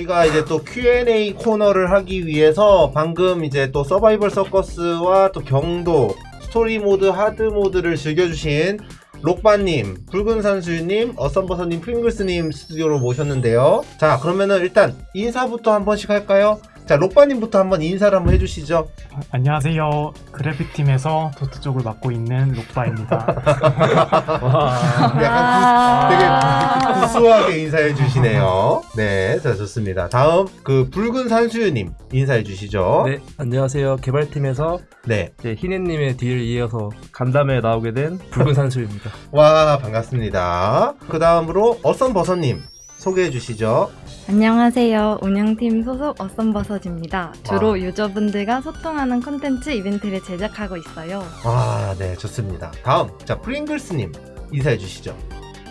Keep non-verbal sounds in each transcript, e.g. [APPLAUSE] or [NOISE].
저희가 이제 또 Q&A 코너를 하기 위해서 방금 이제 또 서바이벌 서커스와 또 경도 스토리 모드, 하드 모드를 즐겨주신 록바님, 붉은 산수님, 어썸버섯님, 프링글스님 스튜디오로 모셨는데요. 자, 그러면은 일단 인사부터 한 번씩 할까요? 자, 록바님부터 한번 인사를 한번 해주시죠. 안녕하세요. 그래픽팀에서 도트 쪽을 맡고 있는 록바입니다. [LAUGHS] 약간 구, 되게 구수하게 인사해 주시네요. 네, 자, 좋습니다. 다음, 그 붉은 산수님 인사해 주시죠. 네, 안녕하세요. 개발팀에서 네. 이제 희네님의 뒤를 이어서 간담회에 나오게 된 붉은 산수입니다. [LAUGHS] 와, 반갑습니다. 그 다음으로 어썸버섯님 소개해 주시죠. 안녕하세요. 운영팀 소속 어썸버섯입니다. 주로 와. 유저분들과 소통하는 콘텐츠 이벤트를 제작하고 있어요. 아, 네, 좋습니다. 다음, 자, 프링글스님 인사해 주시죠.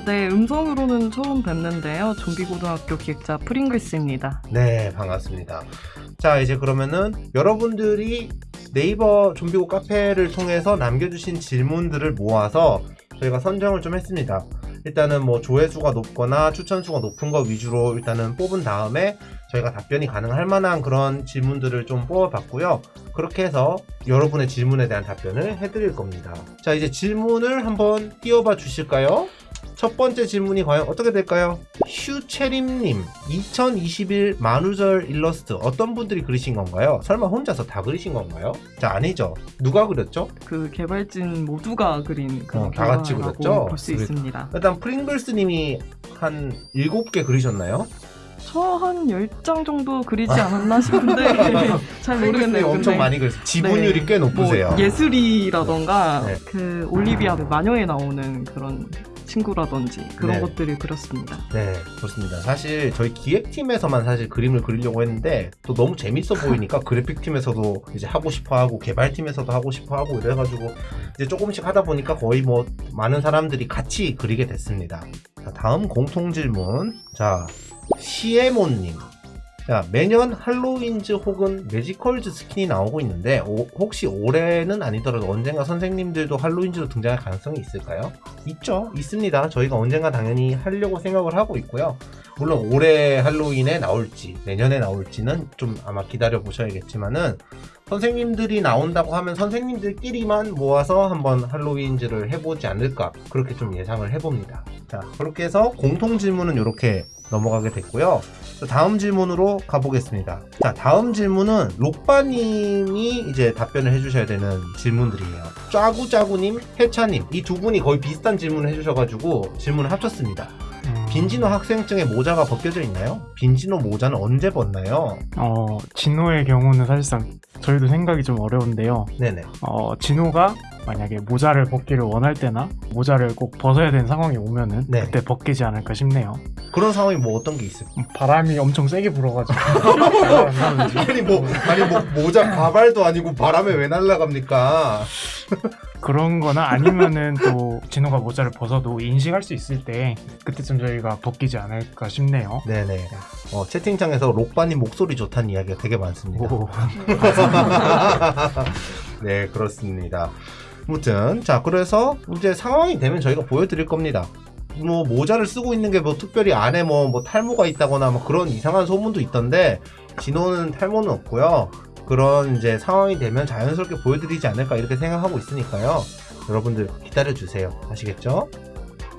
네, 음성으로는 처음 뵙는데요. 좀비고등학교 기획자 프링글스입니다. 네, 반갑습니다. 자, 이제 그러면은 여러분들이 네이버 좀비고 카페를 통해서 남겨주신 질문들을 모아서 저희가 선정을 좀 했습니다. 일단은 뭐 조회수가 높거나 추천수가 높은 거 위주로 일단은 뽑은 다음에 저희가 답변이 가능할 만한 그런 질문들을 좀 뽑아봤고요. 그렇게 해서 여러분의 질문에 대한 답변을 해드릴 겁니다. 자, 이제 질문을 한번 띄워봐 주실까요? 첫 번째 질문이 과연 어떻게 될까요? 휴체림님 2021 만우절 일러스트 어떤 분들이 그리신 건가요? 설마 혼자서 다 그리신 건가요? 자 아니죠 누가 그렸죠? 그 개발진 모두가 그린 그런 어, 다 같이 그렸죠? 볼수 그래- 있습니다. 일단 프링글스님이 한 7개 그리셨나요? 저한 10장 정도 그리지 않았나 싶은데 [LAUGHS] 잘 모르겠네요. 엄청 많이 그렸어요 지분율이 네, 꽤 높으세요 뭐 예술이라던가 네. 그 올리비아 마녀에 나오는 그런 친구라든지 그런 네. 것들을 그렸습니다. 네, 그렇습니다. 사실 저희 기획팀에서만 사실 그림을 그리려고 했는데 또 너무 재밌어 보이니까 [LAUGHS] 그래픽팀에서도 이제 하고 싶어 하고 개발팀에서도 하고 싶어 하고 이래가지고 이제 조금씩 하다 보니까 거의 뭐 많은 사람들이 같이 그리게 됐습니다. 자, 다음 공통 질문. 자, 시에몬님. 자, 매년 할로윈즈 혹은 매지컬즈 스킨이 나오고 있는데 오- 혹시 올해는 아니더라도 언젠가 선생님들도 할로윈즈로 등장할 가능성이 있을까요? 있죠. 있습니다. 저희가 언젠가 당연히 하려고 생각을 하고 있고요. 물론 올해 할로윈에 나올지 내년에 나올지는 좀 아마 기다려 보셔야겠지만은 선생님들이 나온다고 하면 선생님들끼리만 모아서 한번 할로윈즈를 해보지 않을까 그렇게 좀 예상을 해봅니다. 자 그렇게 해서 공통 질문은 이렇게 넘어가게 됐고요. 자, 다음 질문으로 가보겠습니다. 자 다음 질문은 록바님이 이제 답변을 해주셔야 되는 질문들이에요. 짜구짜구님, 해차님 이 두 분이 거의 비슷한 질문을 해주셔가지고 질문을 합쳤습니다. 음, 빈지노 학생증에 모자가 벗겨져 있나요? 빈지노 모자는 언제 벗나요? 어, 진호의 경우는 사실상 저희도 생각이 좀 어려운데요. 네네. 어, 진호가 만약에 모자를 벗기를 원할 때나 모자를 꼭 벗어야 되는 상황이 오면은 네. 그때 벗기지 않을까 싶네요. 그런 상황이 뭐 어떤 게 있을까요? 음, 바람이 엄청 세게 불어가지고 [LAUGHS] 아니 뭐 아니 뭐 모자 가발도 아니고 바람에 왜 날아갑니까? [LAUGHS] 그런 거나 아니면은 또 진호가 모자를 벗어도 인식할 수 있을 때 그때쯤 저희가 벗기지 않을까 싶네요. 네네. 어, 채팅창에서 록바님 목소리 좋다는 이야기가 되게 많습니다. 오. [LAUGHS] 네 그렇습니다. 아무튼 자 그래서 이제 상황이 되면 저희가 보여드릴 겁니다. 뭐 모자를 쓰고 있는 게 뭐 특별히 안에 뭐, 뭐 탈모가 있다거나 뭐 그런 이상한 소문도 있던데 진호는 탈모는 없고요. 그런 이제 상황이 되면 자연스럽게 보여드리지 않을까 이렇게 생각하고 있으니까요. 여러분들 기다려 주세요. 아시겠죠?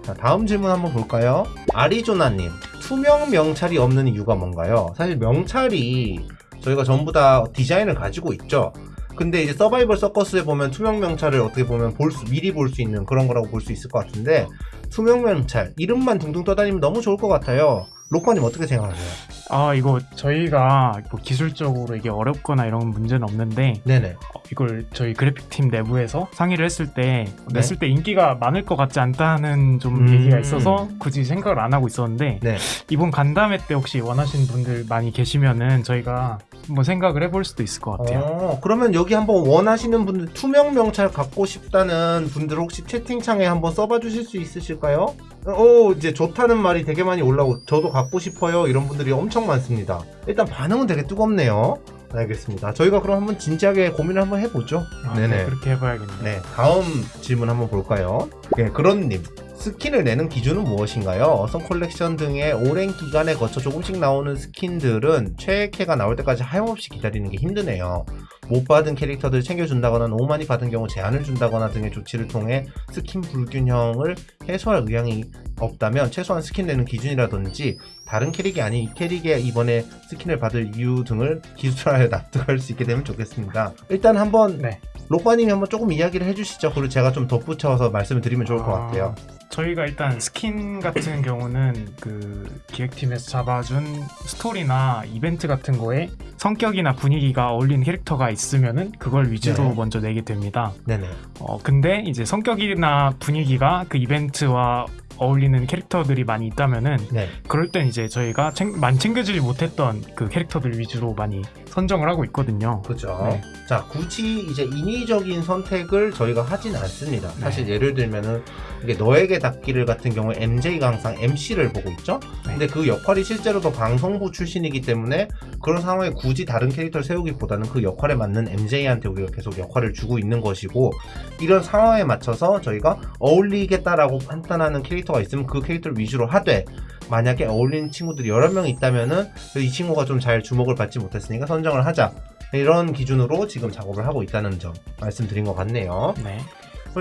자 다음 질문 한번 볼까요? 아리조나님 투명 명찰이 없는 이유가 뭔가요? 사실 명찰이 저희가 전부 다 디자인을 가지고 있죠. 근데 이제 서바이벌 서커스에 보면 투명 명찰을 어떻게 보면 볼 수, 미리 볼 수 있는 그런 거라고 볼 수 있을 것 같은데 투명 명찰 이름만 둥둥 떠다니면 너무 좋을 것 같아요. 로커님 어떻게 생각하세요? 아 이거 저희가 뭐 기술적으로 이게 어렵거나 이런 문제는 없는데 네네. 어, 이걸 저희 그래픽팀 내부에서 상의를 했을 때 네. 냈을 때 인기가 많을 것 같지 않다는 좀 음. 얘기가 있어서 굳이 생각을 안 하고 있었는데 네. 이번 간담회 때 혹시 원하시는 분들 많이 계시면은 저희가 한번 생각을 해볼 수도 있을 것 같아요. 어, 그러면 여기 한번 원하시는 분들 투명 명찰 갖고 싶다는 분들 혹시 채팅창에 한번 써봐 주실 수 있으실까요? 어, 이제 좋다는 말이 되게 많이 올라오고 저도 갖고 싶어요 이런 분들이 엄청 많습니다. 일단 반응은 되게 뜨겁네요. 알겠습니다. 저희가 그럼 한번 진지하게 고민을 한번 해보죠. 아, 네네. 네, 그렇게 해봐야겠네요. 네, 다음 질문 한번 볼까요? 네, 그런님. 스킨을 내는 기준은 무엇인가요? 어썸 컬렉션 등의 오랜 기간에 거쳐 조금씩 나오는 스킨들은 최애캐가 나올 때까지 하염없이 기다리는 게 힘드네요. 못 받은 캐릭터들 챙겨준다거나 너무 많이 받은 경우 제한을 준다거나 등의 조치를 통해 스킨 불균형을 해소할 의향이 없다면 최소한 스킨 내는 기준이라든지 다른 캐릭이 아닌 이 캐릭에 이번에 스킨을 받을 이유 등을 기술하여 납득할 수 있게 되면 좋겠습니다. 일단 한번 네. 록바님이 한번 조금 이야기를 해주시죠. 그리고 제가 좀 덧붙여서 말씀을 드리면 좋을 것 아, 같아요. 저희가 일단 스킨 같은 경우는 그 기획팀에서 잡아준 스토리나 이벤트 같은 거에 성격이나 분위기가 어울리는 캐릭터가 있으면은 그걸 위주로 네. 먼저 내게 됩니다. 네네. 어, 근데 이제 성격이나 분위기가 그 이벤트와 어울리는 캐릭터들이 많이 있다면은 네. 그럴 땐 이제 저희가 챙, 많이 챙겨주지 못했던 그 캐릭터들 위주로 많이 선정을 하고 있거든요. 그죠. 네. 자, 굳이 이제 인위적인 선택을 저희가 하진 않습니다. 사실 네. 예를 들면은 이게 너에게 닿기를 같은 경우에 MJ가 항상 MC를 보고 있죠. 네. 근데 그 역할이 실제로도 방송부 출신이기 때문에 그런 상황에 굳이 다른 캐릭터를 세우기보다는 그 역할에 맞는 MJ한테 우리가 계속 역할을 주고 있는 것이고 이런 상황에 맞춰서 저희가 어울리겠다라고 판단하는 캐릭터가 있으면 그 캐릭터를 위주로 하되 만약에 어울리는 친구들이 여러 명 있다면은 이 친구가 좀 잘 주목을 받지 못했으니까 선정을 하자 이런 기준으로 지금 작업을 하고 있다는 점 말씀드린 것 같네요. 네.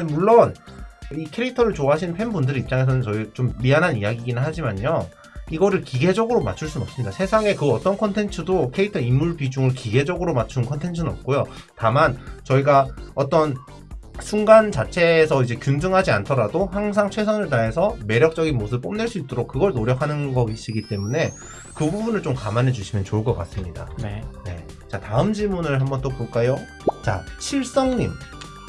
물론 이 캐릭터를 좋아하시는 팬분들 입장에서는 저희 좀 미안한 이야기긴 하지만요. 이거를 기계적으로 맞출 수는 없습니다. 세상에 그 어떤 컨텐츠도 캐릭터 인물 비중을 기계적으로 맞춘 컨텐츠는 없고요. 다만 저희가 어떤 순간 자체에서 이제 균등하지 않더라도 항상 최선을 다해서 매력적인 모습을 뽐낼 수 있도록 그걸 노력하는 것이기 때문에 그 부분을 좀 감안해 주시면 좋을 것 같습니다. 네. 네. 자, 다음 질문을 한번 또 볼까요? 자, 칠성님.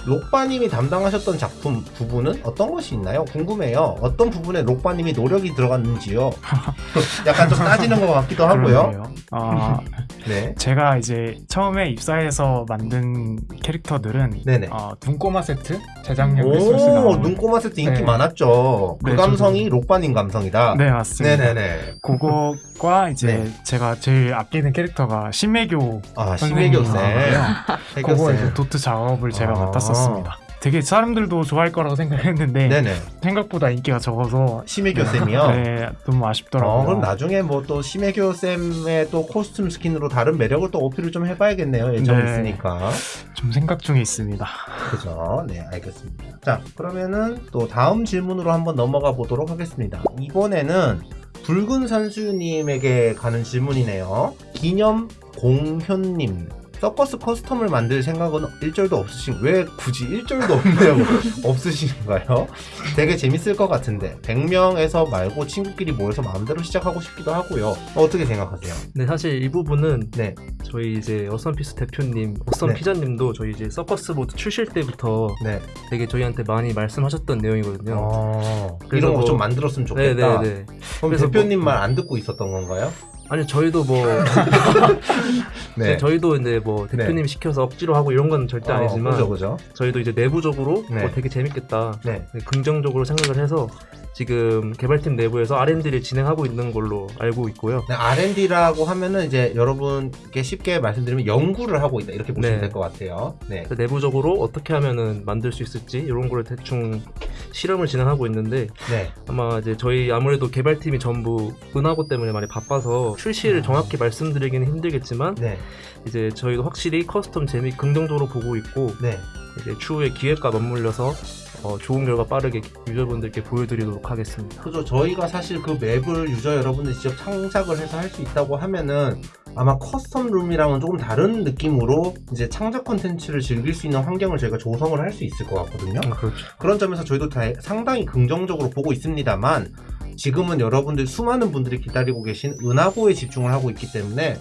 록바님이 담당하셨던 작품 부분은 어떤 것이 있나요? 궁금해요. 어떤 부분에 록바님이 노력이 들어갔는지요? [LAUGHS] 약간 좀 따지는 것 같기도 하고요. 아, [LAUGHS] 네. 제가 이제 처음에 입사해서 만든 캐릭터들은 네네. 어, 눈꼬마 세트 크리스마스 나온 눈꼬마 세트 인기 네. 많았죠. 그 네, 감성이 록바님 감성이다. 네 맞습니다. 네네네. 그거과 이제 네. 제가 제일 아끼는 캐릭터가 신매교 아, 심혜교 쌤. [LAUGHS] 그거 쌤. 이제 도트 작업을 제가 아. 맡았 었습니다. 되게 사람들도 좋아할 거라고 생각했는데 네네. 생각보다 인기가 적어서 심혜교 쌤이요? 네 너무 아쉽더라고요. 어, 그럼 나중에 뭐 또 심혜교 쌤의 또 코스튬 스킨으로 다른 매력을 또 어필을 좀 해봐야겠네요. 예정 네. 있으니까. 좀 생각 중에 있습니다. 그죠? 네, 알겠습니다. 자, 그러면은 또 다음 질문으로 한번 넘어가 보도록 하겠습니다. 이번에는 붉은 선수님에게 가는 질문이네요. 기념 공현님. 서커스 커스텀을 만들 생각은 일절도 없으신 왜 굳이 일절도 없냐고 [LAUGHS] 없으신가요? 되게 재밌을 것 같은데 100명에서 말고 친구끼리 모여서 마음대로 시작하고 싶기도 하고요. 어떻게 생각하세요? 네, 사실 이 부분은 네, 저희 이제 어썸피스 대표님, 어썸 네. 피자님도 저희 이제 서커스 보드 출실 때부터 네. 되게 저희한테 많이 말씀하셨던 내용이거든요. 어, 그래서 이런 거좀 뭐- 만들었으면 네, 좋겠다. 네, 네. 그럼 그래서 대표님 뭐- 말안 듣고 있었던 건가요? 아니 저희도 뭐 [LAUGHS] 네. 저희도 이제 뭐 대표님 시켜서 억지로 하고 이런 건 절대 아니지만 그죠, 그죠. 저희도 이제 내부적으로 네. 어, 되게 재밌겠다. 네. 네, 긍정적으로 생각을 해서 지금 개발팀 내부에서 R&D를 진행하고 있는 걸로 알고 있고요. 네, R&D라고 하면은 이제 여러분께 쉽게 말씀드리면 연구를 하고 있다 이렇게 보시면 네. 될것 같아요. 네. 내부적으로 어떻게 하면은 만들 수 있을지 이런 거를 대충 실험을 진행하고 있는데 네. 아마 이제 저희 아무래도 개발팀이 전부 은하고 때문에 많이 바빠서 출시를 정확히 말씀드리기는 힘들겠지만 네. 이제 저희도 확실히 custom map이 긍정적으로 보고 있고 네. 이제 추후에 기획과 맞물려서 어, 좋은 결과 빠르게 유저분들께 보여드리도록 하겠습니다. 그죠. 저희가 사실 그 map을 유저 여러분들 직접 창작을 해서 할 수 있다고 하면은 아마 custom room이랑은 조금 다른 느낌으로 이제 창작 콘텐츠를 즐길 수 있는 환경을 저희가 조성을 할 수 있을 것 같거든요. 그렇죠. 그런 점에서 저희도 다 상당히 긍정적으로 보고 있습니다만 지금은 여러분들 수많은 분들이 기다리고 계신 은하고에 집중을 하고 있기 때문에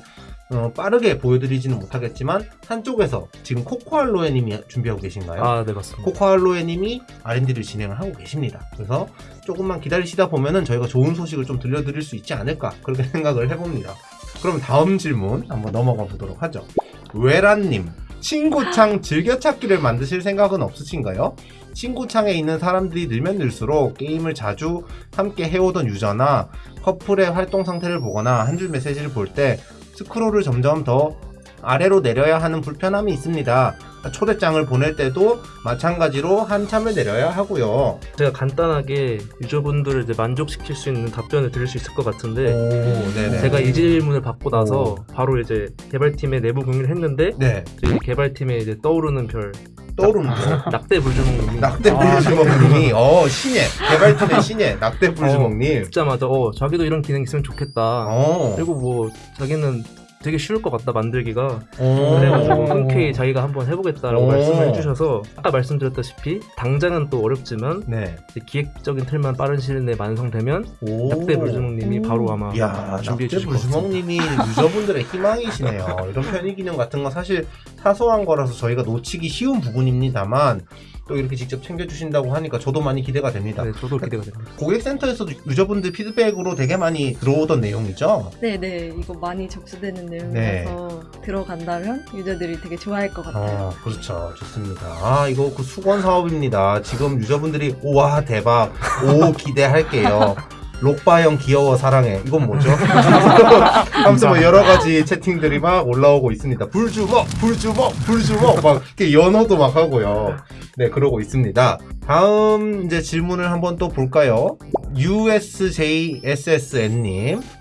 어, 빠르게 보여드리지는 못하겠지만 한쪽에서 지금 코코알로에님이 준비하고 계신가요? 아, 네 맞습니다. 코코알로에님이 R&D를 진행을 하고 계십니다. 그래서 조금만 기다리시다 보면은 저희가 좋은 소식을 좀 들려드릴 수 있지 않을까 그렇게 [LAUGHS] 생각을 해봅니다. 그럼 다음 질문 한번 넘어가 보도록 하죠. 외란님 친구창 즐겨찾기를 만드실 생각은 없으신가요? 친구창에 있는 사람들이 늘면 늘수록 게임을 자주 함께 해오던 유저나 커플의 활동 상태를 보거나 한 줄 메시지를 볼 때 스크롤을 점점 더 아래로 내려야 하는 불편함이 있습니다. 초대장을 보낼 때도 마찬가지로 한참을 내려야 하고요. 제가 간단하게 유저분들을 이제 만족시킬 수 있는 답변을 드릴 수 있을 것 같은데 오. 제가 이 질문을 받고 나서 오. 바로 이제 개발팀의 내부 공유를 했는데 네 저희 개발팀에 이제 떠오르는 별 떠오르는 거. [LAUGHS] 낙대 불주먹님이 낙대 아, 불주먹님이 어 신예 개발팀의 [LAUGHS] 신예 낙대 불주먹님. 듣자마자 어 자기도 이런 기능 있으면 좋겠다. 어. 그리고 뭐 자기는 되게 쉬울 것 같다 만들기가 어. 그래가지고 흔쾌히 자기가 한번 해보겠다라고 오. 말씀을 해주셔서 아까 말씀드렸다시피 당장은 또 어렵지만 네. 기획적인 틀만 빠른 시일 내에 완성되면 오. 낙대 불주먹님이 오. 바로 아마 야, 준비해 주실 것 같습니다. 불주먹님이 [LAUGHS] 유저분들의 희망이시네요. 이런 편의 기능 같은 건 사실 사소한 거라서 저희가 놓치기 쉬운 부분입니다만 또 이렇게 직접 챙겨주신다고 하니까 저도 많이 기대가 됩니다. 네, 저도 기대가 됩니다. 고객센터에서도 유저분들 피드백으로 되게 많이 들어오던 내용이죠. 네네 이거 많이 접수되는 네. 내용이라서 들어간다면 유저들이 되게 좋아할 것 같아요. 어, 그렇죠. 좋습니다. 아, 이거 그 수건 사업입니다. 지금 유저분들이 우와 대박, 오 기대할게요. [LAUGHS] 록바형 귀여워 사랑해. 이건 뭐죠? [LAUGHS] 하면서 뭐 여러 가지 채팅들이 막 올라오고 있습니다. 불주먹, 불주먹, 불주먹 막 이렇게 연호도 막 하고요. 네, 그러고 있습니다. 다음 이제 질문을 한번 또 볼까요? USJSSN님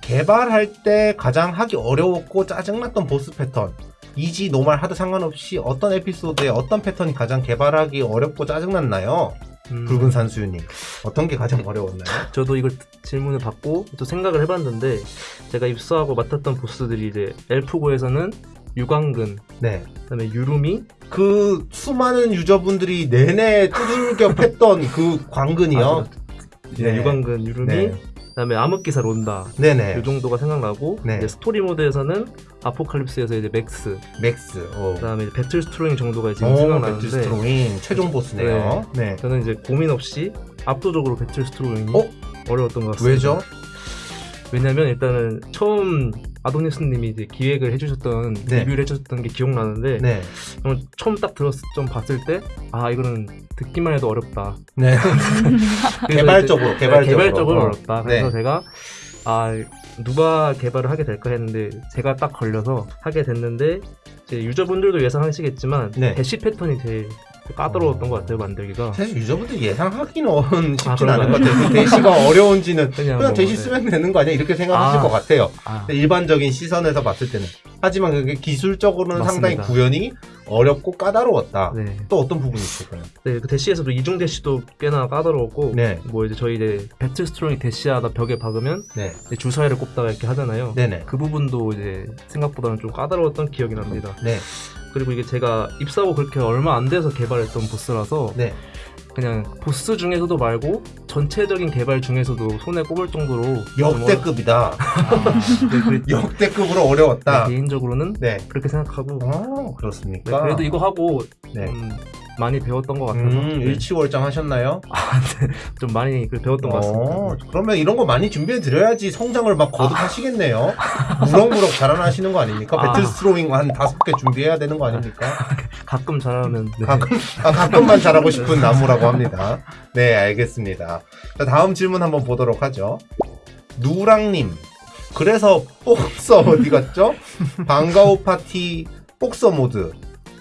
개발할 때 가장 하기 어려웠고 짜증났던 보스 패턴 이지 노말 하드 상관없이 어떤 에피소드에 어떤 패턴이 가장 개발하기 어렵고 짜증났나요? 음, 붉은 산수유님 어떤 게 가장 어려웠나요? [LAUGHS] 저도 이걸 질문을 받고 또 생각을 해봤는데 제가 입수하고 맡았던 보스들이 이제 엘프고에서는 유광근, 네. 그다음에 유루미, 그 수많은 유저분들이 내내 두들겨 팼던 그 광근이요. 아, 네, 네. 유광근, 유루미, 네. 그다음에 암흑기사 론다 네네. 이 정도가 생각나고 네. 이제 스토리 모드에서는 아포칼립스에서 이제 맥스, 맥스. 어. 그다음에 이제 배틀 스트로잉 정도가 지금 오, 생각나는데 배틀 스트로인 최종 보스네요. 네. 저는 이제 고민 없이 압도적으로 배틀 스트로잉이 어? 어려웠던 것 같습니다. 왜죠? 왜냐면 일단은 처음 아도니스님이 이제 기획을 해주셨던 네. 리뷰를 해주셨던 게 기억나는데 네. 처음 딱 들었을 좀 봤을 때 아 이거는 듣기만 해도 어렵다. 네. [LAUGHS] 그래서 개발적으로, 이제- 개발적으로. 네, 개발적으로 어. 어렵다. 그래서 네. 제가 아 누가 개발을 하게 될까 했는데 제가 딱 걸려서 하게 됐는데 이제 유저분들도 예상하시겠지만 네. 대시 패턴이 제일 까다로웠던 어. 것 같아요 만들기가. 사실 유저분들 예상하기는 [LAUGHS] 쉽진 아, 그런가요? 것 같아요. 그 대시가 [LAUGHS] 어려운지는 그냥 그냥 뭐, 대시 네. 쓰면 되는 거 아니야? 이렇게 생각하실 아. 것 같아요. 아, 일반적인 시선에서 봤을 때는. 하지만 그게 기술적으로는 상당히 맞습니다. 구현이 어렵고 까다로웠다. 네. 또 어떤 부분이 있을까요? 네, 그 대시에서도 이중 대시도 꽤나 까다로웠고 네. 뭐 이제 저희 이제 배틀 스트로잉 대시하다 벽에 박으면 네. 주사위를 꼽다가 이렇게 하잖아요. 네네. 그 부분도 이제 생각보다는 좀 까다로웠던 기억이 납니다. 네. 그리고 이게 제가 입사하고 그렇게 얼마 안 돼서 개발했던 보스라서 네. 그냥 보스 중에서도 말고 전체적인 개발 중에서도 손에 꼽을 정도로 좀 역대급이다. 어려- [LAUGHS] 네, [LAUGHS] 역대급으로 어려웠다. 네, 개인적으로는 네. 그렇게 생각하고 어, 네, 그렇습니까? 그래도 이거 하고 네. 좀 많이 배웠던 것 같아서 음, 네, 일치월장 하셨나요? [LAUGHS] 좀 많이 그 배웠던 것 같습니다. 어, 그러면 이런 거 많이 준비해 드려야지 성장을 막 거듭하시겠네요. 무럭무럭 자라나시는 거 아닙니까? 아. 배틀 스트로잉 한 다섯 개 준비해야 되는 거 아닙니까? [LAUGHS] 가끔 잘하면 네. 가끔, 아, 가끔만 잘하고 싶은 나무라고 합니다. 네, 알겠습니다. 자, 다음 질문 한번 보도록 하죠. 누랑님. 그래서 [LAUGHS] 복서 어디 갔죠? 방가오 파티 복서 모드.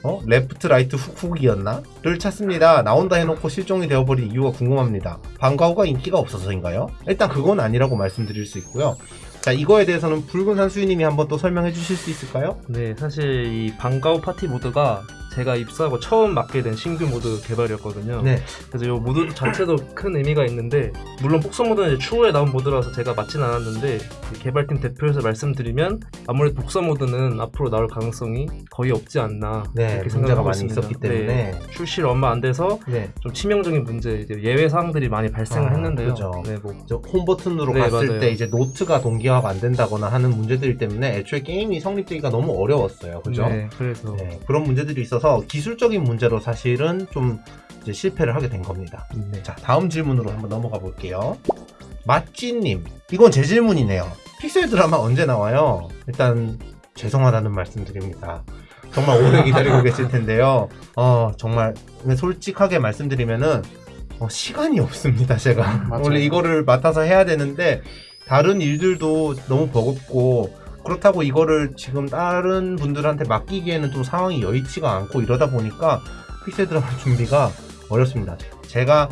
어? 레프트 라이트 훅훅이었나? 를 찾습니다. 나온다 해놓고 실종이 되어버린 이유가 궁금합니다. 방가오가 인기가 없어서인가요? 일단 그건 아니라고 말씀드릴 수 있고요. 자, 이거에 대해서는 붉은 산수유님이 한번 또 설명해 주실 수 있을까요? 네, 사실 이 방가오 파티 모드가 제가 입사하고 처음 맡게 된 신규 모드 개발이었거든요. 네. 그래서 이 모드 자체도 큰 의미가 있는데 물론 복서 모드는 이제 추후에 나온 모드라서 제가 맡진 않았는데 이 개발팀 대표해서 말씀드리면 아무래도 복서 모드는 앞으로 나올 가능성이 거의 없지 않나 네, 이렇게 생각하고 많이 있습니다. 있었기 때문에. 네, 출시를 얼마 안 돼서 네. 좀 치명적인 문제 예외 사항들이 많이 발생을 아, 했는데요. 그죠. 네, 뭐저 홈버튼으로 네, 갔을 맞아요. 때 이제 노트가 동기화가 안 된다거나 하는 문제들 때문에 애초에 게임이 성립되기가 너무 어려웠어요. 그죠? 네, 그래서 네, 그런 문제들이 있어서 기술적인 문제로 사실은 좀 실패를 하게 된 겁니다. 네. 자, 다음 질문으로 한번 넘어가 볼게요. 맛찌님, 이건 제 질문이네요. 픽셀 드라마 언제 나와요? 일단 죄송하다는 말씀드립니다. 정말 오래 기다리고 계실 텐데요. 어, 정말 솔직하게 말씀드리면은 어, 시간이 없습니다. 제가 맞아요. 원래 이거를 맡아서 해야 되는데 다른 일들도 너무 버겁고 그렇다고 이거를 지금 다른 분들한테 맡기기에는 좀 상황이 여의치가 않고 이러다 보니까 픽셀 드라마 [LAUGHS] 준비가 어렵습니다. 제가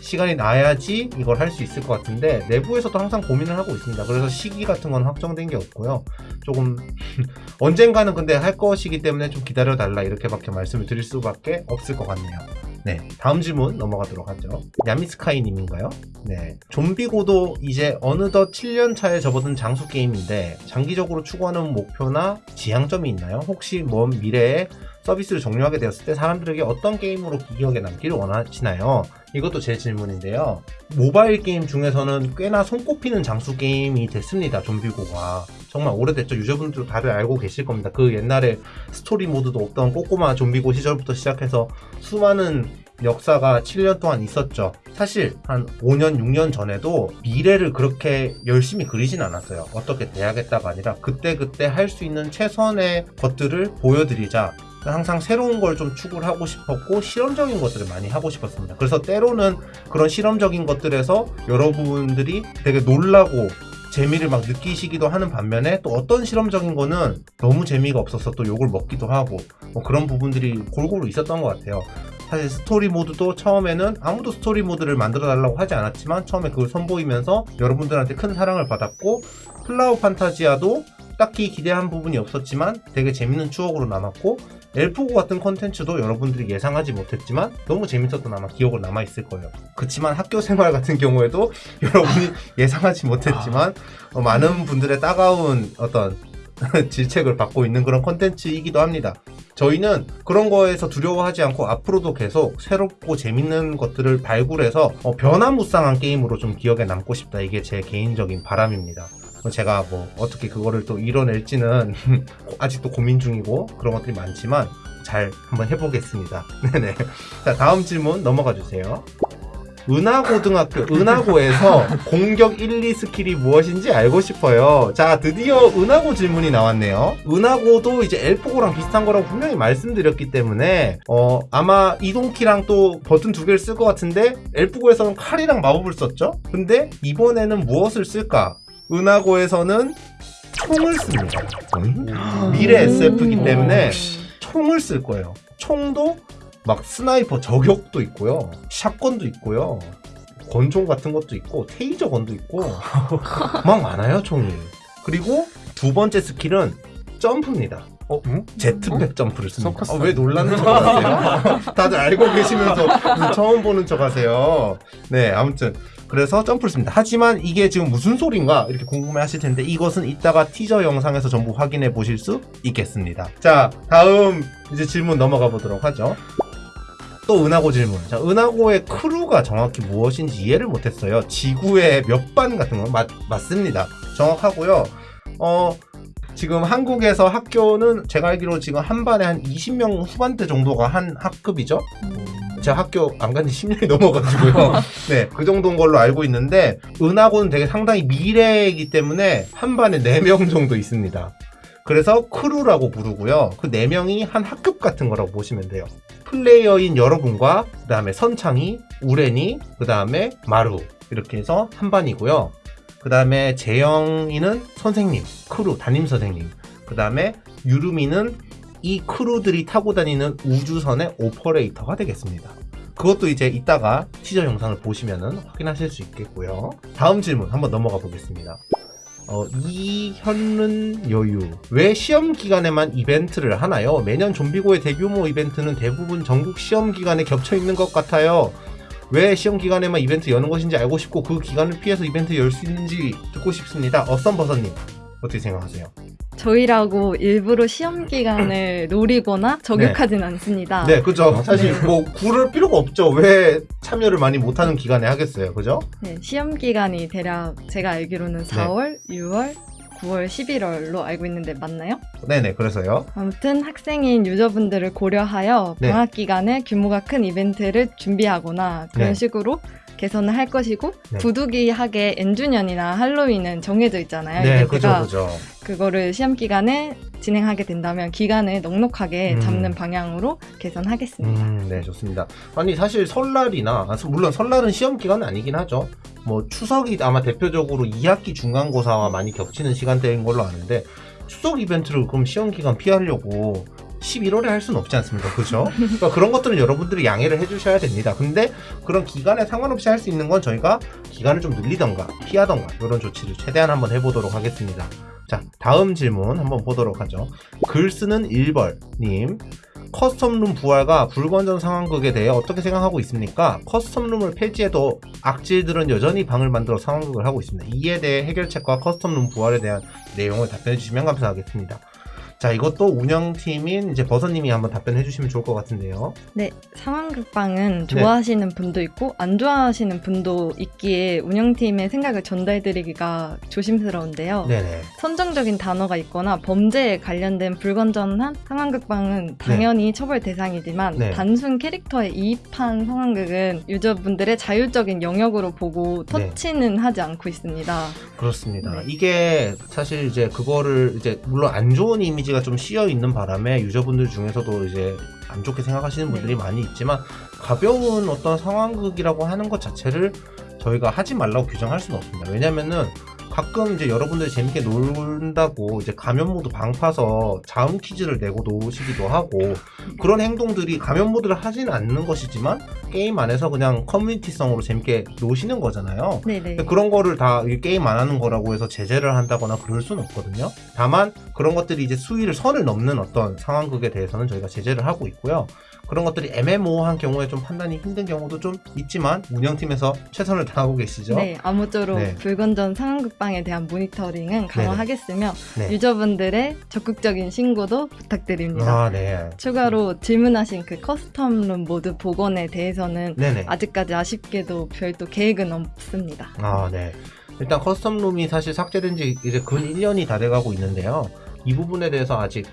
시간이 나야지 이걸 할 수 있을 것 같은데 내부에서도 항상 고민을 하고 있습니다. 그래서 시기 같은 건 확정된 게 없고요. 조금 [LAUGHS] 언젠가는 근데 할 것이기 때문에 좀 기다려 달라 이렇게밖에 말씀을 드릴 수밖에 없을 것 같네요. 네, 다음 질문 넘어가도록 하죠. 야미스카이님인가요? 네, 좀비고도 이제 어느덧 7년 차에 접어든 장수 게임인데 장기적으로 추구하는 목표나 지향점이 있나요? 혹시 먼 미래에 서비스를 종료하게 되었을 때 사람들에게 어떤 게임으로 기억에 남기를 원하시나요? 이것도 제 질문인데요. 모바일 게임 중에서는 꽤나 손꼽히는 장수 게임이 됐습니다. 좀비고가. 정말 오래됐죠. 유저분들 다들 알고 계실 겁니다. 그 옛날에 스토리 모드도 없던 꼬꼬마 좀비고 시절부터 시작해서 수많은 역사가 7년 동안 있었죠. 사실 한 5년, 6년 전에도 미래를 그렇게 열심히 그리진 않았어요. 어떻게 돼야겠다가 아니라 그때그때 할 수 있는 최선의 것들을 보여드리자. 항상 새로운 걸 좀 추구를 하고 싶었고 실험적인 것들을 많이 하고 싶었습니다. 그래서 때로는 그런 실험적인 것들에서 여러분들이 되게 놀라고 재미를 막 느끼시기도 하는 반면에 또 어떤 실험적인 거는 너무 재미가 없어서 또 욕을 먹기도 하고 뭐 그런 부분들이 골고루 있었던 것 같아요. 사실 스토리 모드도 처음에는 아무도 스토리 모드를 만들어 달라고 하지 않았지만 처음에 그걸 선보이면서 여러분들한테 큰 사랑을 받았고 플라워 판타지아도 딱히 기대한 부분이 없었지만 되게 재밌는 추억으로 남았고 엘프고 같은 컨텐츠도 여러분들이 예상하지 못했지만 너무 재밌었던 아마 기억으로 남아있을 거예요. 그렇지만 학교 생활 같은 경우에도 [LAUGHS] 여러분이 예상하지 못했지만 어, 많은 분들의 따가운 어떤 [LAUGHS] 질책을 받고 있는 그런 컨텐츠이기도 합니다. 저희는 그런 거에서 두려워하지 않고 앞으로도 계속 새롭고 재밌는 것들을 발굴해서 어, 변화무쌍한 게임으로 좀 기억에 남고 싶다. 이게 제 개인적인 바람입니다. 제가 뭐 어떻게 그거를 또 이뤄낼지는 [LAUGHS] 아직도 고민 중이고 그런 것들이 많지만 잘 한번 해보겠습니다. [LAUGHS] 네네. 자 다음 질문 넘어가 주세요. 은하고등학교 은하고에서 [LAUGHS] 공격 1, 2 스킬이 무엇인지 알고 싶어요. 자 드디어 은하고 질문이 나왔네요. 은하고도 이제 엘프고랑 비슷한 거라고 분명히 말씀드렸기 때문에 어 아마 이동키랑 또 버튼 두 개를 쓸 것 같은데 엘프고에서는 칼이랑 마법을 썼죠. 근데 이번에는 무엇을 쓸까? 은하고에서는 총을 씁니다. 음? 미래 SF이기 때문에 총을 쓸 거예요. 총도 막 sniper 저격도 있고요. shotgun도 있고요. 권총 같은 것도 있고 taser gun도 있고 [LAUGHS] 막 많아요 총이. 그리고 두 번째 스킬은 점프입니다. 어? 응? jetpack 점프를 씁니다. 어, 왜 놀라는 척 하세요? 다들 알고 계시면서 [LAUGHS] 처음 보는 척 하세요. 네, 아무튼 그래서 점프를 씁니다. 하지만 이게 지금 무슨 소린가 이렇게 궁금해 하실 텐데 이것은 이따가 티저 영상에서 전부 확인해 보실 수 있겠습니다. 자, 다음 이제 질문 넘어가 보도록 하죠. 또 은하고 질문. 자, 은하고의 크루가 정확히 무엇인지 이해를 못했어요. 지구의 몇 반 같은 거 맞, 맞습니다. 정확하고요. 어, 지금 한국에서 학교는 제가 알기로 지금 한 반에 한 20명 후반대 정도가 한 학급이죠. 제가 학교 안 간지 10년이 넘어가지고요. [LAUGHS] 네, 그 정도인 걸로 알고 있는데, 은하고는 되게 상당히 미래이기 때문에 한 반에 4명 정도 있습니다. 그래서 크루라고 부르고요. 그 4명이 한 학급 같은 거라고 보시면 돼요. 플레이어인 여러분과, 그 다음에 선창이, 우레니, 그 다음에 마루. 이렇게 해서 한 반이고요. 그 다음에 재영이는 선생님, 크루, 담임 선생님. 그 다음에 유루미는 이 크루들이 타고 다니는 우주선의 오퍼레이터가 되겠습니다. 그것도 이제 이따가 티저 영상을 보시면은 확인하실 수 있겠고요. 다음 질문 한번 넘어가 보겠습니다. 어, 이현른 여유. 왜 시험 기간에만 이벤트를 하나요? 매년 좀비고의 대규모 이벤트는 대부분 전국 시험 기간에 겹쳐 있는 것 같아요. 왜 시험 기간에만 이벤트 여는 것인지 알고 싶고 그 기간을 피해서 이벤트 열 수 있는지 듣고 싶습니다. 어썸버섯님 어떻게 생각하세요? 저희라고 일부러 시험 기간을 [LAUGHS] 노리거나 저격하진 않습니다. 네, 그죠. 사실 뭐 구를 필요가 없죠. 왜 참여를 많이 못하는 기간에 하겠어요, 그죠? 네, 시험 기간이 대략 제가 알기로는 4월, 6월, 9월, 11월로 알고 있는데 맞나요? 네네, 그래서요. 아무튼 학생인 유저분들을 고려하여 네. 방학 기간에 규모가 큰 이벤트를 준비하거나 그런 네. 식으로 개선을 할 것이고 네. 부득이하게 N주년이나 할로윈은 정해져 있잖아요. 네, 그죠, 그죠. 그거를 시험 기간에 진행하게 된다면 기간을 넉넉하게 음. 잡는 방향으로 개선하겠습니다. 음, 네, 좋습니다. 아니, 사실 설날이나, 아, 물론 설날은 시험 기간은 아니긴 하죠. 뭐, 추석이 아마 대표적으로 2학기 중간고사와 많이 겹치는 시간대인 걸로 아는데, 추석 이벤트를 그럼 시험 기간 피하려고 11월에 할 수는 없지 않습니까? 그죠? 그러니까 그런 것들은 여러분들이 양해를 해주셔야 됩니다. 근데 그런 기간에 상관없이 할 수 있는 건 저희가 기간을 좀 늘리던가 피하던가 이런 조치를 최대한 한번 해보도록 하겠습니다. 자, 다음 질문 한번 보도록 하죠. 글 쓰는 1벌님. custom room 부활과 불건전 상황극에 대해 어떻게 생각하고 있습니까? custom room을 폐지해도 악질들은 여전히 방을 만들어 상황극을 하고 있습니다. 이에 대해 해결책과 custom room 부활에 대한 내용을 답변해 주시면 감사하겠습니다. 자, 이것도 운영팀인 이제 버섯님이 한번 답변해 주시면 좋을 것 같은데요. 네, 상황극방은 좋아하시는 분도 있고 안 좋아하시는 분도 있기에 운영팀의 생각을 전달드리기가 조심스러운데요. 네네. 선정적인 단어가 있거나 범죄에 관련된 불건전한 상황극방은 당연히 처벌 대상이지만 네. 단순 캐릭터에 이입한 상황극은 유저분들의 자율적인 영역으로 보고 네. 터치는 하지 않고 있습니다. 그렇습니다. 네. 이게 사실 이제 그거를 이제 물론 안 좋은 이미지 가 좀 씌어 있는 바람에 유저분들 중에서도 이제 안 좋게 생각하시는 분들이 네. 많이 있지만 가벼운 어떤 상황극이라고 하는 것 자체를 저희가 하지 말라고 규정할 수는 없습니다. 왜냐면은 가끔 이제 여러분들이 재밌게 놀다가 이제 가면 모드 방 파서 자음 퀴즈를 내고 노시기도 하고 그런 행동들이 가면 모드를 하지는 않는 것이지만 게임 안에서 그냥 커뮤니티성으로 재밌게 노시는 거잖아요. 네네. 근데 그런 거를 다 이 게임 안 하는 거라고 해서 제재를 한다거나 그럴 수는 없거든요. 다만 그런 것들이 이제 수위를 선을 넘는 어떤 상황극에 대해서는 저희가 제재를 하고 있고요. 그런 것들이 애매모호한 경우에 좀 판단이 힘든 경우도 좀 있지만 운영팀에서 최선을 다하고 계시죠. 네, 아무쪼록 네. 불건전 상황극방에 대한 모니터링은 강화하겠으며 네. 유저분들의 적극적인 신고도 부탁드립니다. 아, 네. 추가로 질문하신 그 custom room 모드 복원에 대해서는 네네. 아직까지 아쉽게도 별도 계획은 없습니다. 아, 네. 일단 custom room이 사실 삭제된 지 이제 근 1년이 다 돼가고 있는데요. 이 부분에 대해서 아직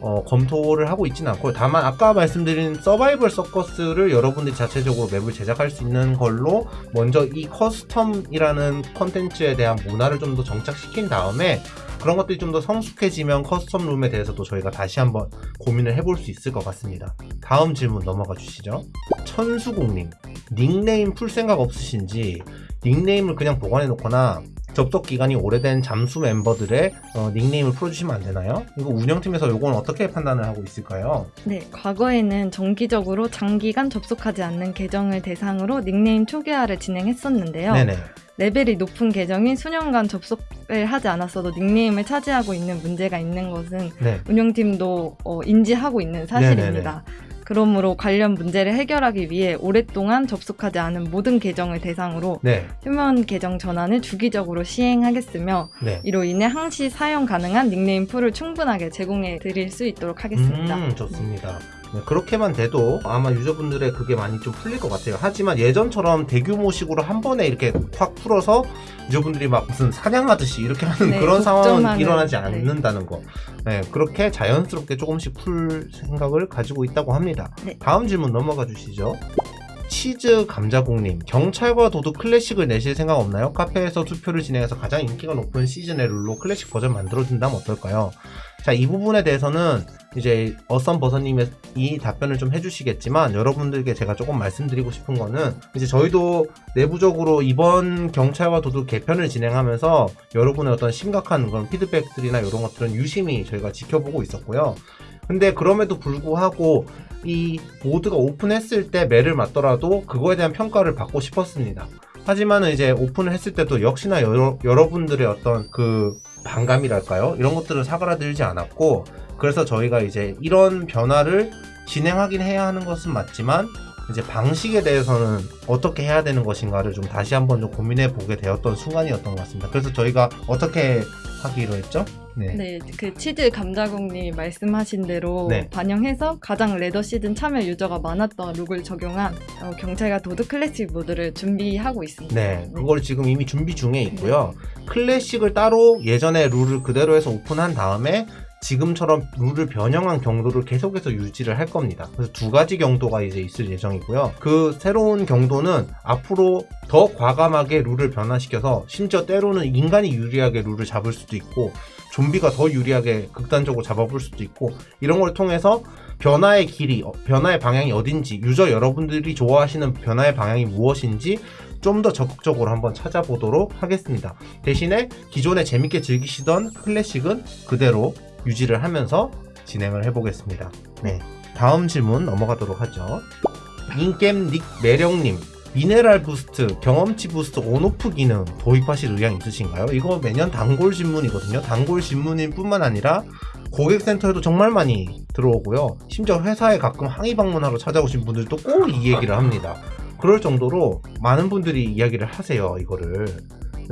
어, 검토를 하고 있지는 않고요. 다만 아까 말씀드린 서바이벌 서커스를 여러분들이 자체적으로 map을 제작할 수 있는 걸로 먼저 이 custom이라는 컨텐츠에 대한 문화를 좀 더 정착시킨 다음에 그런 것들이 좀 더 성숙해지면 custom room에 대해서도 저희가 다시 한번 고민을 해볼 수 있을 것 같습니다. 다음 질문 넘어가 주시죠. 천수공님, 닉네임 풀 생각 없으신지 닉네임을 그냥 보관해 놓거나 접속 기간이 오래된 잠수 멤버들의 어, 닉네임을 풀어주시면 안 되나요? 이거 운영팀에서 이건 어떻게 판단을 하고 있을까요? 네, 과거에는 정기적으로 장기간 접속하지 않는 계정을 대상으로 닉네임 초기화를 진행했었는데요. 네네. 레벨이 높은 계정이 수년간 접속을 하지 않았어도 닉네임을 차지하고 있는 문제가 있는 것은 네. 운영팀도 어, 인지하고 있는 사실입니다. 그러므로 관련 문제를 해결하기 위해 오랫동안 접속하지 않은 모든 계정을 대상으로 네. 휴면 계정 전환을 주기적으로 시행하겠으며 네. 이로 인해 항시 사용 가능한 닉네임 풀을 충분하게 제공해 드릴 수 있도록 하겠습니다. 음, 좋습니다. 네, 그렇게만 돼도 아마 유저분들의 그게 많이 좀 풀릴 것 같아요. 하지만 예전처럼 대규모식으로 한 번에 이렇게 확 풀어서 유저분들이 막 무슨 사냥하듯이 이렇게 하는 네, 그런 상황은 일어나지 네. 않는다는 거. 네, 그렇게 자연스럽게 조금씩 풀 생각을 가지고 있다고 합니다. 네. 다음 질문 넘어가 주시죠. 치즈 감자공님 경찰과 도둑 클래식을 내실 생각 없나요? 카페에서 투표를 진행해서 가장 인기가 높은 시즌의 룰로 클래식 버전 만들어준다면 어떨까요? 자 이 부분에 대해서는 이제 어썸 버섯님이 이 답변을 좀 해주시겠지만 여러분들께 제가 조금 말씀드리고 싶은 거는 이제 저희도 내부적으로 이번 경찰과 도둑 개편을 진행하면서 여러분의 어떤 심각한 그런 피드백들이나 이런 것들은 유심히 저희가 지켜보고 있었고요. 근데 그럼에도 불구하고 이 모드가 오픈했을 때 매를 맞더라도 그거에 대한 평가를 받고 싶었습니다. 하지만은 이제 오픈을 했을 때도 역시나 여러, 여러분들의 어떤 그 반감이랄까요? 이런 것들은 사그라들지 않았고 그래서 저희가 이제 이런 변화를 진행하긴 해야 하는 것은 맞지만 이제 방식에 대해서는 어떻게 해야 되는 것인가를 좀 다시 한번 좀 고민해 보게 되었던 순간이었던 것 같습니다. 그래서 저희가 어떻게 하기로 했죠? 네. 네, 그 치즈 감자공님이 말씀하신 대로 네. 반영해서 가장 ladder 시즌 참여 유저가 많았던 룰을 적용한 어, 경찰과 도둑 클래식 모드를 준비하고 있습니다. 네, 그걸 지금 이미 준비 중에 있고요. 클래식을 따로 예전의 룰을 그대로 해서 오픈한 다음에 지금처럼 룰을 변형한 경도를 계속해서 유지를 할 겁니다. 그래서 두 가지 경도가 이제 있을 예정이고요. 그 새로운 경도는 앞으로 더 과감하게 룰을 변화시켜서 심지어 때로는 인간이 유리하게 룰을 잡을 수도 있고 좀비가 더 유리하게 극단적으로 잡아볼 수도 있고 이런 걸 통해서 변화의 길이, 어, 변화의 방향이 어딘지, 유저 여러분들이 좋아하시는 변화의 방향이 무엇인지 좀 더 적극적으로 한번 찾아보도록 하겠습니다. 대신에 기존에 재밌게 즐기시던 클래식은 그대로 유지를 하면서 진행을 해보겠습니다. 네. 다음 질문 넘어가도록 하죠. 인겜 닉 매령님. 미네랄 boost, 경험치 boost on/off 기능 도입하실 의향 있으신가요? 이거 매년 단골 질문이거든요. 단골 질문일 뿐만 아니라 고객센터에도 정말 많이 들어오고요. 심지어 회사에 가끔 항의 방문하러 찾아오신 분들도 꼭 이 얘기를 합니다. 그럴 정도로 많은 분들이 이야기를 하세요, 이거를.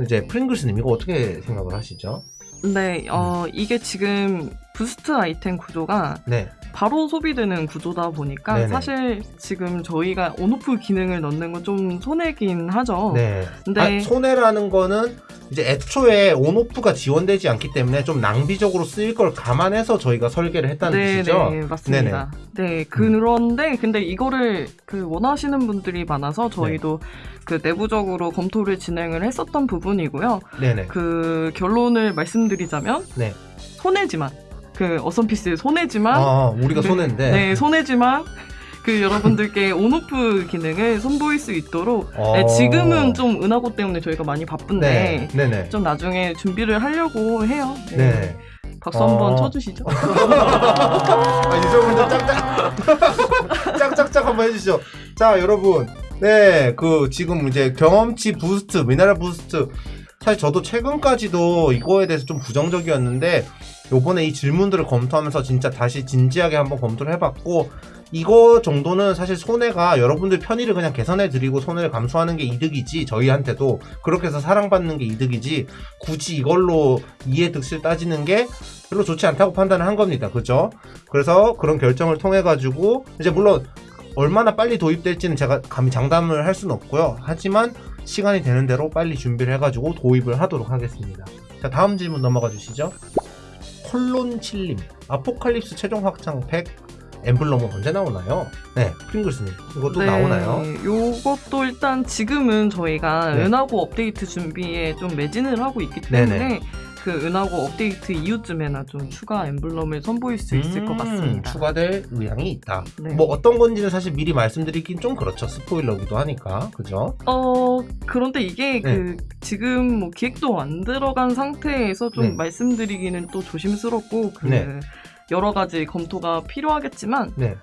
이제 프링글스님 이거 어떻게 생각을 하시죠? 네, 어, 이게 지금 boost 아이템 구조가 네, 바로 소비되는 구조다 보니까 네네. 사실 지금 저희가 on/off 기능을 넣는 건 좀 손해긴 하죠. 네. 근데 아, 손해라는 거는 이제 애초에 on/off가 지원되지 않기 때문에 좀 낭비적으로 쓰일 걸 감안해서 저희가 설계를 했다는 네, 뜻이죠? 네, 맞습니다. 네, 그런데 근데 이거를 그 원하시는 분들이 많아서 저희도 네. 그 내부적으로 검토를 진행을 했었던 부분이고요. 네네. 그 결론을 말씀드리자면 네. 손해지만 그 어선피스 손해지만 아, 우리가 네, 손해인데. 네, 손해지만 그 여러분들께 온오프 기능을 선보일 수 있도록 어. 네, 지금은 좀 은하고 때문에 저희가 많이 바쁜데 네. 좀 나중에 준비를 하려고 해요. 네. 네. 박수 한번 어. 쳐주시죠. [LAUGHS] 아, 유저분들 짝짝. [LAUGHS] 짝짝짝 한번 해주시죠. 자, 여러분. 네, 그, 지금 이제 경험치 boost, 미네랄 boost. 사실 저도 최근까지도 이거에 대해서 좀 부정적이었는데, 요번에 이 질문들을 검토하면서 진짜 다시 진지하게 한번 검토를 해봤고, 이거 정도는 사실 손해가 여러분들 편의를 그냥 개선해 드리고 손해를 감수하는 게 이득이지, 저희한테도 그렇게 해서 사랑받는 게 이득이지, 굳이 이걸로 이해 득실 따지는 게 별로 좋지 않다고 판단을 한 겁니다. 그죠? 그래서 그런 결정을 통해 가지고 이제 물론 얼마나 빨리 도입될지는 제가 감히 장담을 할 수는 없고요. 하지만 시간이 되는 대로 빨리 준비를 해 가지고 도입을 하도록 하겠습니다. 자, 다음 질문 넘어가 주시죠. 콜론 칠림 아포칼립스 최종 확장 팩 엠블럼은 언제 나오나요? 네, 프링글스님 이것도 네, 나오나요? 요것도 일단 지금은 저희가 네. 은하고 업데이트 준비에 좀 매진을 하고 있기 네네. 때문에 그 은하고 업데이트 이후쯤에나 좀 추가 엠블럼을 선보일 수 있을 것 음, 같습니다. 추가될 의향이 있다. 네. 뭐 어떤 건지는 사실 미리 말씀드리긴 좀 그렇죠. 스포일러기도 하니까. 그죠? 어 그런데 이게 네. 그 지금 뭐 기획도 안 들어간 상태에서 좀 네. 말씀드리기는 또 조심스럽고 그 네. 여러 가지 검토가 필요하겠지만 네.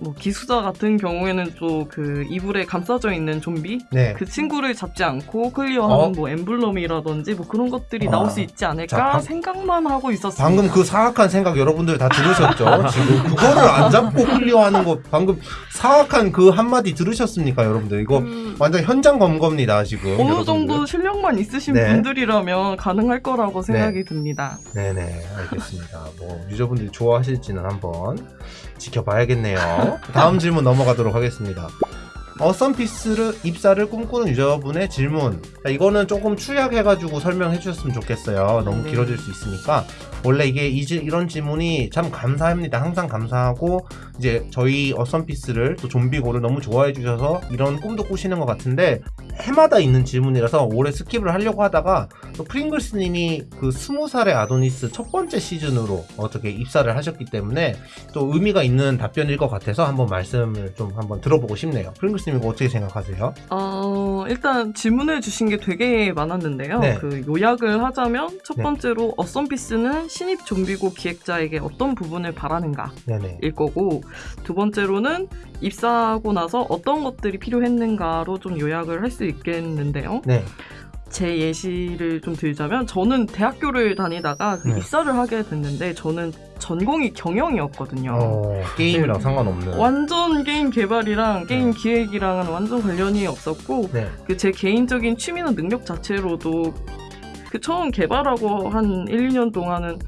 뭐 기수자 같은 경우에는 또 그 이불에 감싸져 있는 좀비 네. 그 친구를 잡지 않고 클리어하는 어? 뭐 엠블럼이라든지 뭐 그런 것들이 아. 나올 수 있지 않을까 자, 방- 생각만 하고 있었습니다. 방금 그 사악한 생각 여러분들 다 들으셨죠? 지금 그거를 안 잡고 클리어하는 거 방금 사악한 그 한마디 들으셨습니까, 여러분들? 이거 그 완전 현장 검거입니다, 지금. 어느 여러분들. 정도 실력만 있으신 네. 분들이라면 가능할 거라고 생각이 듭니다. 네네, 알겠습니다. 뭐, 유저분들이 좋아하실지는 한번 지켜봐야겠네요. 다음 질문 넘어가도록 하겠습니다. 어썸피스를 입사를 꿈꾸는 유저분의 질문. 자, 이거는 조금 추약해가지고 설명해 주셨으면 좋겠어요. 너무 네. 길어질 수 있으니까. 원래 이게 이, 이런 질문이 참 감사합니다. 항상 감사하고, 이제 저희 어썸피스를 또 좀비고를 너무 좋아해 주셔서 이런 꿈도 꾸시는 것 같은데, 해마다 있는 질문이라서 올해 skip을 하려고 하다가, 또 프링글스님이 그 스무 살의 아도니스 첫 번째 시즌으로 어떻게 입사를 하셨기 때문에 또 의미가 있는 답변일 것 같아서 한번 말씀을 좀 한번 들어보고 싶네요. 프링글스 님 이거 어떻게 생각하세요? 어, 일단 질문을 주신 게 되게 많았는데요. 네. 그 요약을 하자면 첫 네. 번째로 어썸피스는 신입 좀비고 기획자에게 어떤 부분을 바라는가 네네. 일 거고 두 번째로는 입사하고 나서 어떤 것들이 필요했는가로 좀 요약을 할 수 있겠는데요. 네. 제 예시를 좀 들자면 저는 대학교를 다니다가 그 네. 입사를 하게 됐는데 저는 전공이 경영이었거든요. 어, 게임이랑 네. 상관없는. 완전 게임 개발이랑 게임 네. 기획이랑은 완전 관련이 없었고 네. 그제 개인적인 취미나 능력 자체로도 그 처음 개발하고 한 1, 2년 동안은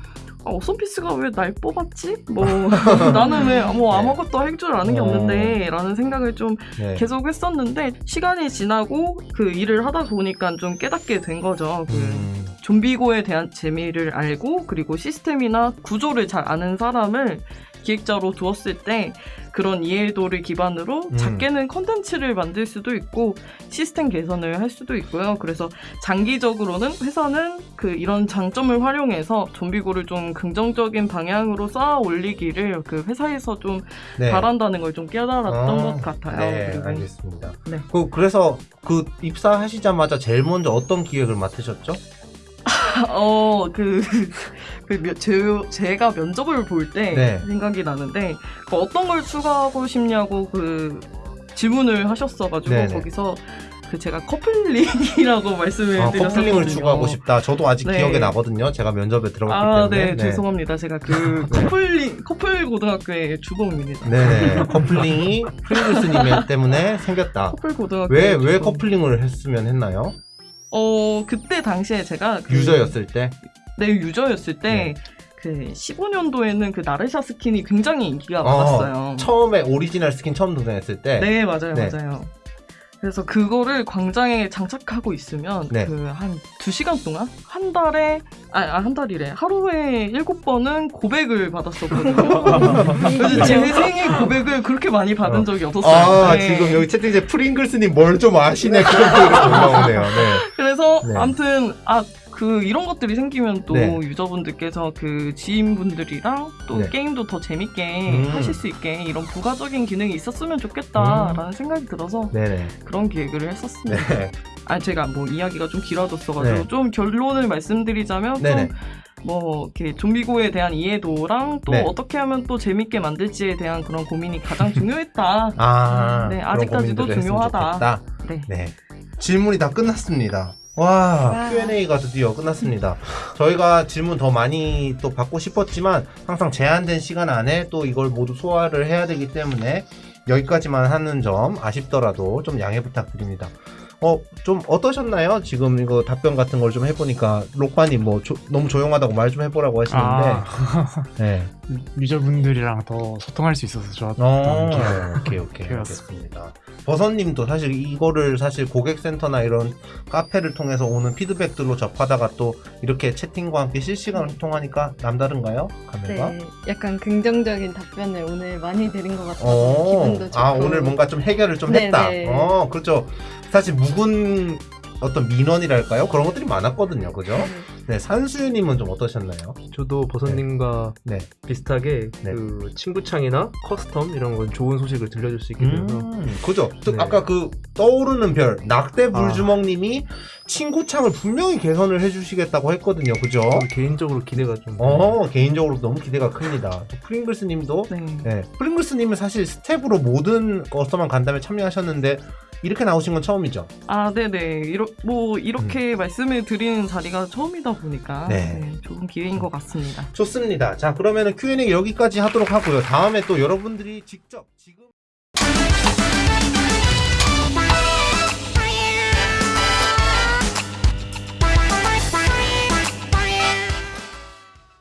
아, 어썸피스가 왜 날 뽑았지? 뭐 [LAUGHS] 나는 왜뭐 네. 아무것도 할 줄 아는 게 어. 없는데 라는 생각을 좀 네. 계속 했었는데 시간이 지나고 그 일을 하다 보니까 좀 깨닫게 된 거죠. 그 음, 좀비고에 대한 재미를 알고 그리고 시스템이나 구조를 잘 아는 사람을 기획자로 두었을 때 그런 이해도를 기반으로 음. 작게는 컨텐츠를 만들 수도 있고 시스템 개선을 할 수도 있고요. 그래서 장기적으로는 회사는 그 이런 장점을 활용해서 좀비고를 좀 긍정적인 방향으로 쌓아 올리기를 그 회사에서 좀 네. 바란다는 걸 좀 깨달았던 아, 것 같아요. 네, 그리고 알겠습니다. 네. 그, 그래서 그 입사하시자마자 제일 먼저 어떤 기획을 맡으셨죠? [LAUGHS] 어, 그, [LAUGHS] 그, 며- 제, 제가 면접을 볼때 네. 생각이 나는데, 그 어떤 걸 추가하고 싶냐고 그 질문을 하셨어가지고, 네네. 거기서 그 제가 커플링이라고 [LAUGHS] 말씀을 아, 드렸었거든요. 커플링을 추가하고 싶다. 저도 아직 네. 기억에 나거든요. 제가 면접에 들어갔기 아, 때문에. 네, 죄송합니다. 제가 그 네. 커플링, 커플 고등학교의 주범입니다. 네네. 커플링이 프링글스님 때문에 생겼다. 커플 고등학교. 왜, 왜 커플링을 했으면 했나요? 어, 그때 당시에 제가 그 유저였을 때? 네, 유저였을 때, 네. 그 15년도에는 그 나르샤 스킨이 굉장히 인기가 어, 많았어요. 처음에 오리지널 스킨 처음 등장했을 때. 네, 맞아요, 네. 맞아요. 그래서 그거를 광장에 장착하고 있으면 네. 그 한 두 시간 동안 한 달에 아 한 달이래 하루에 일곱 번은 고백을 받았었거든요. [LAUGHS] 그래서 제 생애 고백을 그렇게 많이 받은 어. 적이 없었어요. 아, 네. 지금 여기 채팅창에 프링글스님 뭘 좀 아시네. 그런 표현이 올라오네요. 네. 그래서 네. 아무튼 아 그 이런 것들이 생기면 또 네. 유저분들께서 그 지인분들이랑 또 네. 게임도 더 재밌게 음. 하실 수 있게 이런 부가적인 기능이 있었으면 좋겠다라는 생각이 들어서 네네. 그런 기획을 했었습니다. 네. 아 제가 뭐 이야기가 좀 길어졌어가지고 네. 좀 결론을 말씀드리자면 네네. 좀 뭐 이렇게 좀비고에 대한 이해도랑 또 네. 어떻게 하면 또 재밌게 만들지에 대한 그런 고민이 가장 중요했다. 아, 네, 그런 아직까지도 중요하다. 네. 네. 질문이 다 끝났습니다. 와, 와. Q&A가 드디어 끝났습니다. 저희가 질문 더 많이 또 받고 싶었지만 항상 제한된 시간 안에 또 이걸 모두 소화를 해야 되기 때문에 여기까지만 하는 점 아쉽더라도 좀 양해 부탁드립니다. 어, 좀 어떠셨나요? 지금 이거 답변 같은 걸 좀 해보니까 록바님 뭐 조- 너무 조용하다고 말 좀 해보라고 하시는데 아, 네. 유저분들이랑 더 소통할 수 있어서 좋았던 어, 기회예요. 오케이 오케이 [LAUGHS] 기회였습니다. 알겠습니다. 버섯님도 사실 이거를 사실 고객센터나 이런 카페를 통해서 오는 피드백들로 접하다가 또 이렇게 채팅과 함께 실시간으로 통하니까 남다른가요? 감회가? 네, 약간 긍정적인 답변을 오늘 많이 드린 것 같아서 어, 기분도 좋고. 아 오늘 뭔가 좀 해결을 좀 네, 했다. 네. 어, 그렇죠. 사실 묵은 어떤 민원이랄까요? 그런 것들이 많았거든요, 그죠? 네, 산수유님은 좀 어떠셨나요? 저도 버섯님과 네. 비슷하게 네. 그 친구창이나 custom 이런 건 좋은 소식을 들려줄 수 있게 돼서 음, 그죠. 또 네. 아까 그 떠오르는 별 낙대 불주먹님이 친구창을 분명히 개선을 해주시겠다고 했거든요, 그죠? 개인적으로 기대가 좀 어 개인적으로 너무 기대가 큽니다. 또 프링글스님도 네. 네, 프링글스님은 사실 스텝으로 모든 custom만 간담회 참여하셨는데 이렇게 나오신 건 처음이죠. 아, 네네. 이러, 뭐, 이렇게 말씀을 드리는 자리가 처음이다 보니까 음. 네. 네, 좋은 기회인 것 같습니다. 좋습니다. 자 그러면은 Q&A 여기까지 하도록 하고요. 다음에 또 여러분들이 직접 지금